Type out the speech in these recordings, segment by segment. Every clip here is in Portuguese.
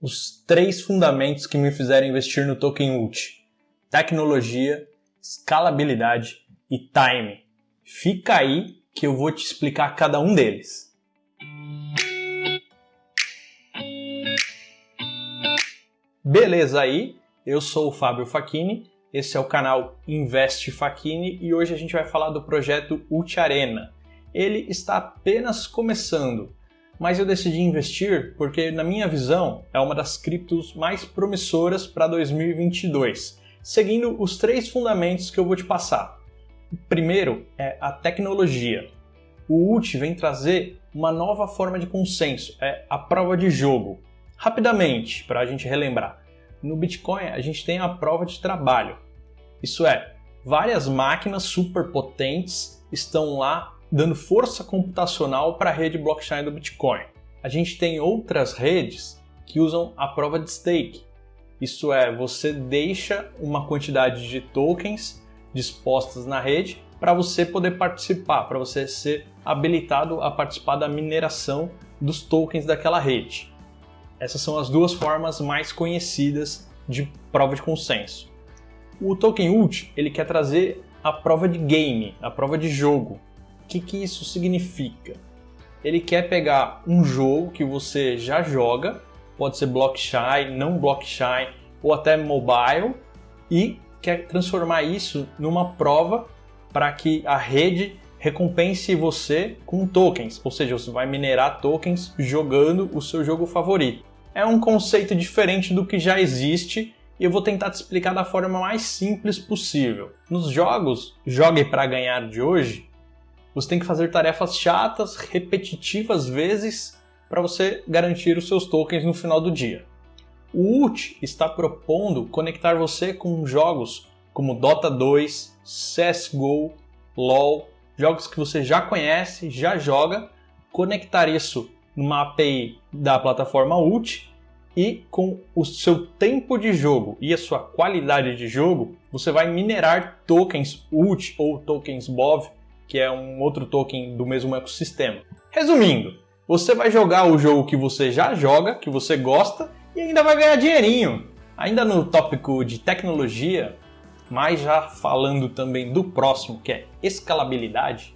os três fundamentos que me fizeram investir no token ULT: tecnologia, escalabilidade e time. Fica aí que eu vou te explicar cada um deles. Beleza aí? Eu sou o Fábio Facchini, esse é o canal Investe Facchini e hoje a gente vai falar do projeto Ult Arena. Ele está apenas começando, mas eu decidi investir porque, na minha visão, é uma das criptos mais promissoras para 2022, seguindo os três fundamentos que eu vou te passar. O primeiro é a tecnologia. O UT vem trazer uma nova forma de consenso, é a prova de jogo. Rapidamente, para a gente relembrar, no Bitcoin a gente tem a prova de trabalho. Isso é, várias máquinas superpotentes estão lá dando força computacional para a rede blockchain do Bitcoin. A gente tem outras redes que usam a prova de stake. Isso é, você deixa uma quantidade de tokens dispostas na rede para você poder participar, para você ser habilitado a participar da mineração dos tokens daquela rede. Essas são as duas formas mais conhecidas de prova de consenso. O token ULT ele quer trazer a prova de game, a prova de jogo, que, que isso significa? Ele quer pegar um jogo que você já joga, pode ser blockchain, não blockchain ou até mobile, e quer transformar isso numa prova para que a rede recompense você com tokens, ou seja, você vai minerar tokens jogando o seu jogo favorito. É um conceito diferente do que já existe e eu vou tentar te explicar da forma mais simples possível. Nos jogos Jogue para Ganhar de hoje, você tem que fazer tarefas chatas, repetitivas vezes, para você garantir os seus tokens no final do dia. O UT está propondo conectar você com jogos como Dota 2, CSGO, LoL, jogos que você já conhece, já joga, conectar isso numa API da plataforma UT e com o seu tempo de jogo e a sua qualidade de jogo, você vai minerar tokens UT ou tokens BOV que é um outro token do mesmo ecossistema. Resumindo, você vai jogar o jogo que você já joga, que você gosta, e ainda vai ganhar dinheirinho. Ainda no tópico de tecnologia, mas já falando também do próximo, que é escalabilidade,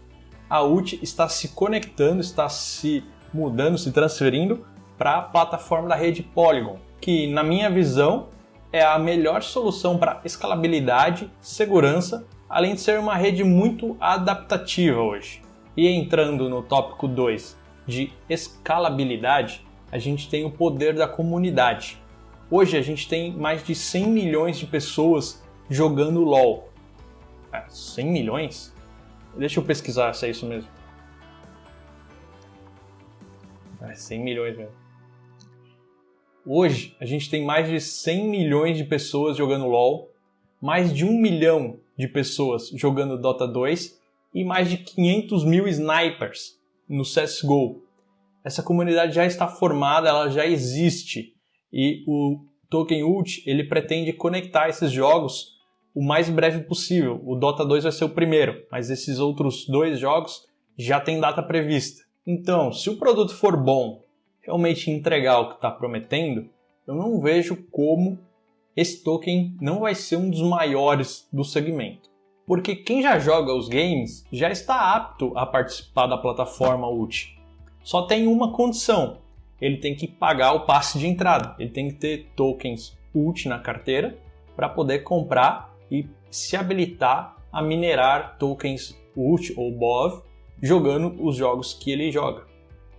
a UT está se conectando, está se mudando, se transferindo para a plataforma da rede Polygon, que na minha visão é a melhor solução para escalabilidade, segurança além de ser uma rede muito adaptativa hoje. E entrando no tópico 2 de escalabilidade, a gente tem o poder da comunidade. Hoje a gente tem mais de 100 milhões de pessoas jogando LoL. É, 100 milhões? Deixa eu pesquisar se é isso mesmo. É 100 milhões mesmo. Hoje a gente tem mais de 100 milhões de pessoas jogando LoL, mais de um milhão de pessoas jogando Dota 2 e mais de 500 mil snipers no CSGO. Essa comunidade já está formada, ela já existe e o Token Ult ele pretende conectar esses jogos o mais breve possível. O Dota 2 vai ser o primeiro, mas esses outros dois jogos já tem data prevista. Então, se o produto for bom, realmente entregar o que está prometendo, eu não vejo como esse token não vai ser um dos maiores do segmento. Porque quem já joga os games já está apto a participar da plataforma UT. Só tem uma condição: ele tem que pagar o passe de entrada, ele tem que ter tokens UT na carteira para poder comprar e se habilitar a minerar tokens UT ou BOV jogando os jogos que ele joga.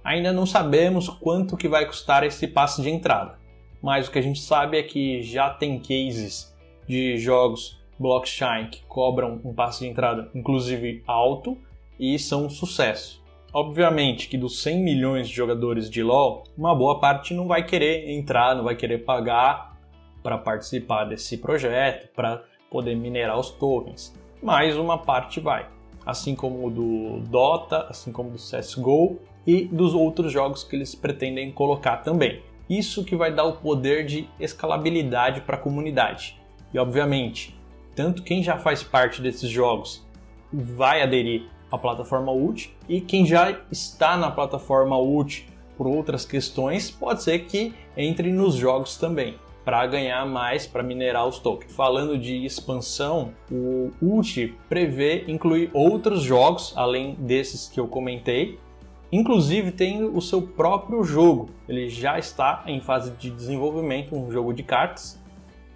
Ainda não sabemos quanto que vai custar esse passe de entrada mas o que a gente sabe é que já tem cases de jogos blockchain que cobram um passe de entrada, inclusive alto, e são um sucesso. Obviamente que dos 100 milhões de jogadores de LoL, uma boa parte não vai querer entrar, não vai querer pagar para participar desse projeto, para poder minerar os tokens, mas uma parte vai. Assim como o do Dota, assim como do CSGO e dos outros jogos que eles pretendem colocar também. Isso que vai dar o poder de escalabilidade para a comunidade. E obviamente, tanto quem já faz parte desses jogos vai aderir à plataforma UT e quem já está na plataforma UT por outras questões, pode ser que entre nos jogos também para ganhar mais, para minerar os tokens. Falando de expansão, o ULT prevê incluir outros jogos além desses que eu comentei. Inclusive tem o seu próprio jogo, ele já está em fase de desenvolvimento, um jogo de cartas.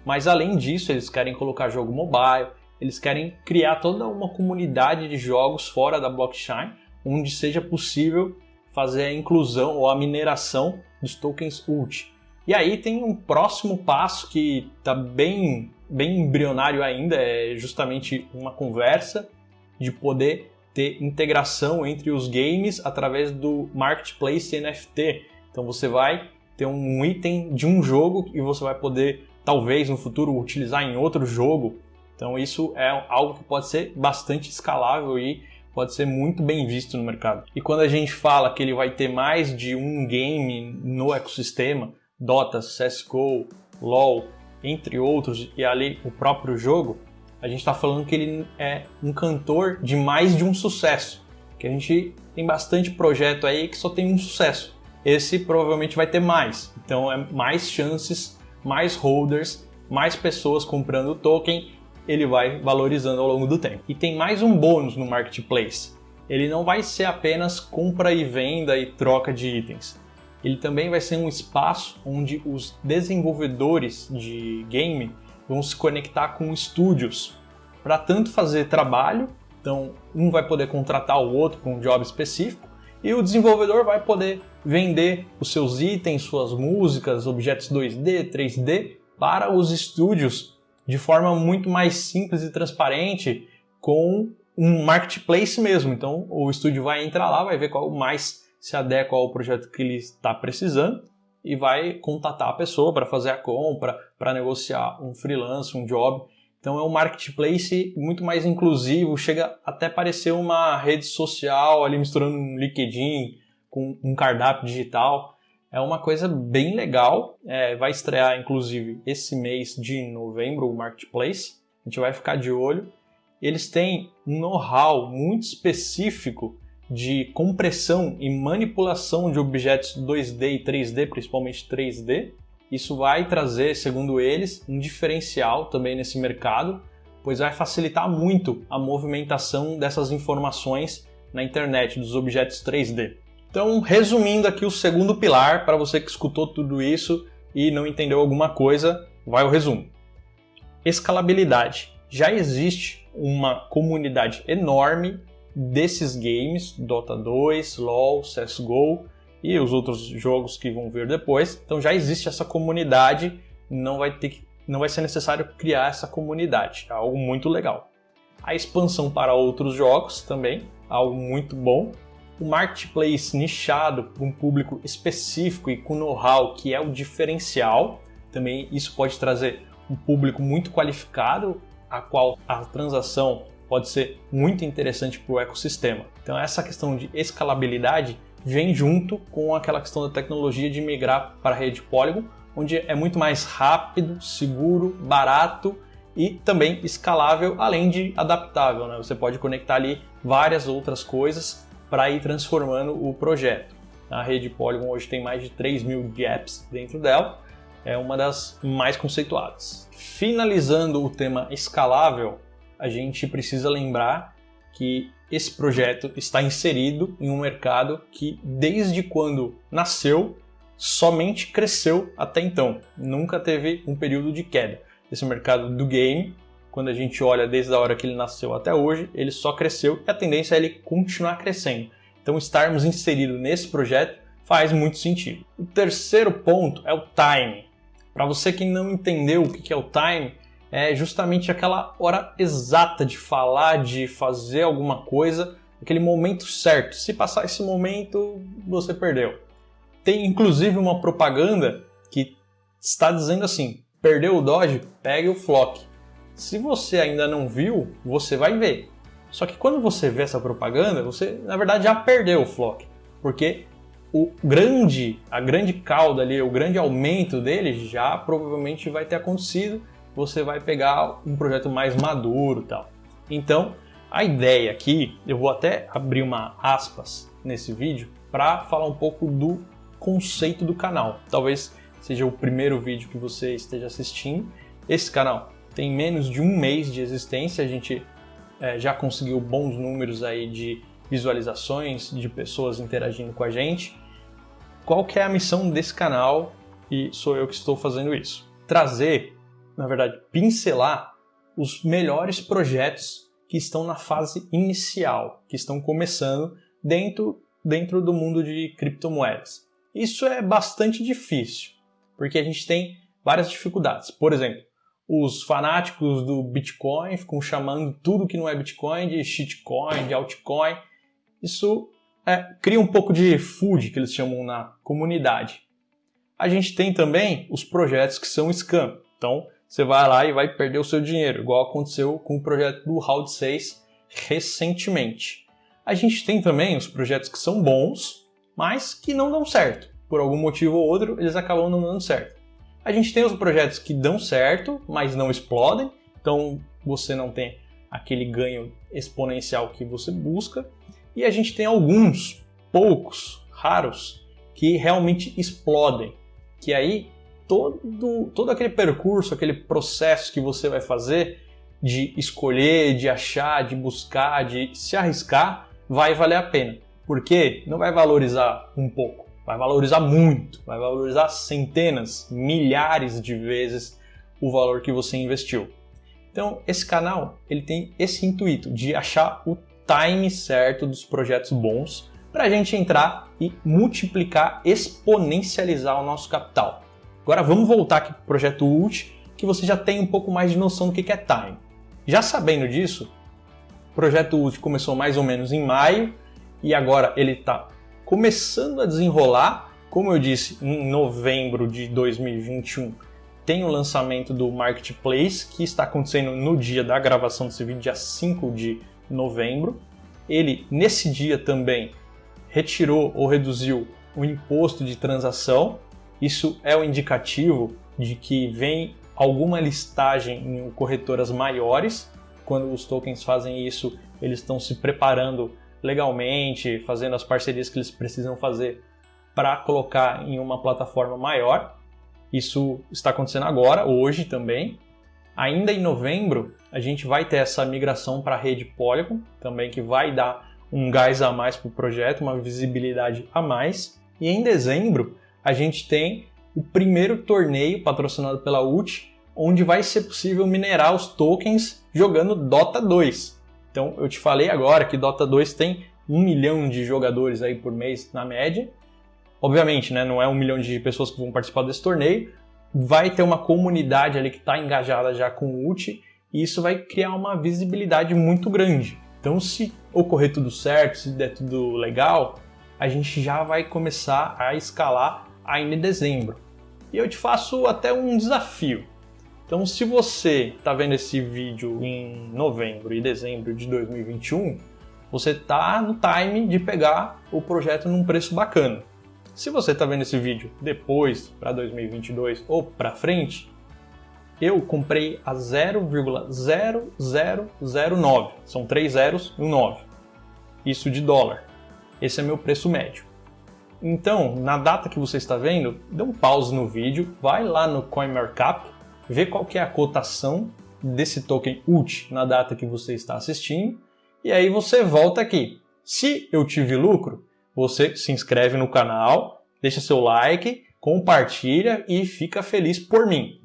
Mas além disso, eles querem colocar jogo mobile, eles querem criar toda uma comunidade de jogos fora da blockchain, onde seja possível fazer a inclusão ou a mineração dos tokens ULT. E aí tem um próximo passo que está bem, bem embrionário ainda, é justamente uma conversa de poder ter integração entre os games através do marketplace NFT. Então você vai ter um item de um jogo e você vai poder, talvez no futuro, utilizar em outro jogo. Então isso é algo que pode ser bastante escalável e pode ser muito bem visto no mercado. E quando a gente fala que ele vai ter mais de um game no ecossistema, Dota, CSGO, LoL, entre outros, e ali o próprio jogo, a gente está falando que ele é um cantor de mais de um sucesso. Que a gente tem bastante projeto aí que só tem um sucesso. Esse provavelmente vai ter mais. Então é mais chances, mais holders, mais pessoas comprando o token, ele vai valorizando ao longo do tempo. E tem mais um bônus no marketplace. Ele não vai ser apenas compra e venda e troca de itens ele também vai ser um espaço onde os desenvolvedores de game vão se conectar com estúdios para tanto fazer trabalho, então um vai poder contratar o outro com um job específico e o desenvolvedor vai poder vender os seus itens, suas músicas, objetos 2D, 3D para os estúdios de forma muito mais simples e transparente com um marketplace mesmo. Então o estúdio vai entrar lá, vai ver qual mais se adequa ao projeto que ele está precisando e vai contatar a pessoa para fazer a compra, para negociar um freelance, um job. Então é um marketplace muito mais inclusivo, chega até parecer uma rede social ali misturando um LinkedIn com um cardápio digital. É uma coisa bem legal. É, vai estrear inclusive esse mês de novembro o marketplace. A gente vai ficar de olho. Eles têm um know-how muito específico de compressão e manipulação de objetos 2D e 3D, principalmente 3D. Isso vai trazer, segundo eles, um diferencial também nesse mercado, pois vai facilitar muito a movimentação dessas informações na internet, dos objetos 3D. Então, resumindo aqui o segundo pilar, para você que escutou tudo isso e não entendeu alguma coisa, vai o resumo. Escalabilidade. Já existe uma comunidade enorme desses games, Dota 2, LoL, CSGO e os outros jogos que vão vir depois. Então já existe essa comunidade, não vai ter que, não vai ser necessário criar essa comunidade, é algo muito legal. A expansão para outros jogos também, algo muito bom. O marketplace nichado para um público específico e com know-how que é o diferencial, também isso pode trazer um público muito qualificado, a qual a transação pode ser muito interessante para o ecossistema. Então essa questão de escalabilidade vem junto com aquela questão da tecnologia de migrar para a rede Polygon, onde é muito mais rápido, seguro, barato e também escalável, além de adaptável. Né? Você pode conectar ali várias outras coisas para ir transformando o projeto. A rede Polygon hoje tem mais de 3 mil gaps dentro dela, é uma das mais conceituadas. Finalizando o tema escalável, a gente precisa lembrar que esse projeto está inserido em um mercado que, desde quando nasceu, somente cresceu até então. Nunca teve um período de queda. Esse mercado do game, quando a gente olha desde a hora que ele nasceu até hoje, ele só cresceu e a tendência é ele continuar crescendo. Então, estarmos inseridos nesse projeto faz muito sentido. O terceiro ponto é o time. Para você que não entendeu o que é o time, é justamente aquela hora exata de falar, de fazer alguma coisa, aquele momento certo. Se passar esse momento, você perdeu. Tem inclusive uma propaganda que está dizendo assim: perdeu o Dodge, pegue o Flock. Se você ainda não viu, você vai ver. Só que quando você vê essa propaganda, você na verdade já perdeu o Flock, porque o grande, a grande cauda ali, o grande aumento dele já provavelmente vai ter acontecido você vai pegar um projeto mais maduro tal. Então, a ideia aqui, eu vou até abrir uma aspas nesse vídeo para falar um pouco do conceito do canal. Talvez seja o primeiro vídeo que você esteja assistindo. Esse canal tem menos de um mês de existência, a gente é, já conseguiu bons números aí de visualizações, de pessoas interagindo com a gente. Qual que é a missão desse canal? E sou eu que estou fazendo isso. Trazer, na verdade, pincelar os melhores projetos que estão na fase inicial, que estão começando dentro, dentro do mundo de criptomoedas. Isso é bastante difícil, porque a gente tem várias dificuldades. Por exemplo, os fanáticos do Bitcoin ficam chamando tudo que não é Bitcoin de shitcoin, de altcoin. Isso é, cria um pouco de food, que eles chamam na comunidade. A gente tem também os projetos que são scam. Então, você vai lá e vai perder o seu dinheiro, igual aconteceu com o projeto do Round 6 recentemente. A gente tem também os projetos que são bons, mas que não dão certo. Por algum motivo ou outro, eles acabam não dando certo. A gente tem os projetos que dão certo, mas não explodem, então você não tem aquele ganho exponencial que você busca. E a gente tem alguns, poucos, raros, que realmente explodem, que aí todo, todo aquele percurso, aquele processo que você vai fazer de escolher, de achar, de buscar, de se arriscar, vai valer a pena. Porque não vai valorizar um pouco, vai valorizar muito, vai valorizar centenas, milhares de vezes o valor que você investiu. Então, esse canal, ele tem esse intuito de achar o time certo dos projetos bons para a gente entrar e multiplicar, exponencializar o nosso capital. Agora vamos voltar aqui para o projeto ULT, que você já tem um pouco mais de noção do que é time. Já sabendo disso, o projeto ULT começou mais ou menos em maio e agora ele está começando a desenrolar. Como eu disse, em novembro de 2021 tem o lançamento do Marketplace, que está acontecendo no dia da gravação desse vídeo, dia 5 de novembro. Ele, nesse dia também, retirou ou reduziu o imposto de transação, isso é um indicativo de que vem alguma listagem em corretoras maiores. Quando os tokens fazem isso, eles estão se preparando legalmente, fazendo as parcerias que eles precisam fazer para colocar em uma plataforma maior. Isso está acontecendo agora, hoje também. Ainda em novembro, a gente vai ter essa migração para a rede Polygon, também que vai dar um gás a mais para o projeto, uma visibilidade a mais. E em dezembro, a gente tem o primeiro torneio patrocinado pela UT, onde vai ser possível minerar os tokens jogando Dota 2. Então eu te falei agora que Dota 2 tem um milhão de jogadores aí por mês na média. Obviamente, né, não é um milhão de pessoas que vão participar desse torneio. Vai ter uma comunidade ali que está engajada já com o UT e isso vai criar uma visibilidade muito grande. Então, se ocorrer tudo certo, se der tudo legal, a gente já vai começar a escalar ainda em dezembro. E eu te faço até um desafio. Então, se você está vendo esse vídeo em novembro e dezembro de 2021, você está no time de pegar o projeto num preço bacana. Se você está vendo esse vídeo depois, para 2022 ou para frente, eu comprei a 0,0009. São três zeros e um 9. Isso de dólar. Esse é meu preço médio. Então, na data que você está vendo, dê um pause no vídeo, vai lá no CoinMarkup, vê qual que é a cotação desse token UT na data que você está assistindo, e aí você volta aqui. Se eu tive lucro, você se inscreve no canal, deixa seu like, compartilha e fica feliz por mim.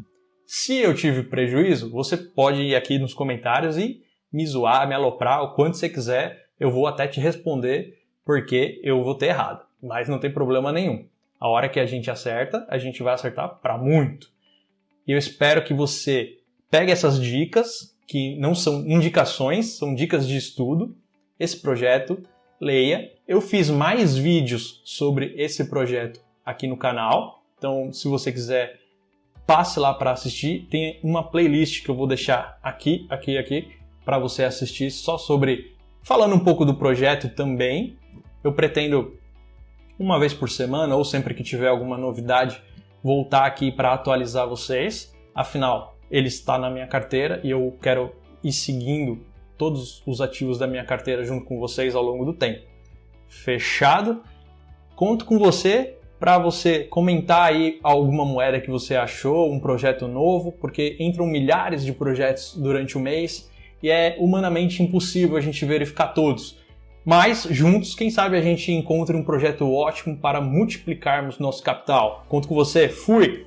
Se eu tive prejuízo, você pode ir aqui nos comentários e me zoar, me aloprar, o quanto você quiser, eu vou até te responder porque eu vou ter errado mas não tem problema nenhum. A hora que a gente acerta, a gente vai acertar para muito. E eu espero que você pegue essas dicas, que não são indicações, são dicas de estudo, esse projeto, leia. Eu fiz mais vídeos sobre esse projeto aqui no canal, então se você quiser, passe lá para assistir. Tem uma playlist que eu vou deixar aqui, aqui, aqui, para você assistir só sobre falando um pouco do projeto também. Eu pretendo uma vez por semana ou sempre que tiver alguma novidade, voltar aqui para atualizar vocês. Afinal, ele está na minha carteira e eu quero ir seguindo todos os ativos da minha carteira junto com vocês ao longo do tempo. Fechado? Conto com você para você comentar aí alguma moeda que você achou, um projeto novo, porque entram milhares de projetos durante o mês e é humanamente impossível a gente verificar todos. Mas juntos, quem sabe a gente encontre um projeto ótimo para multiplicarmos nosso capital. Conto com você, fui!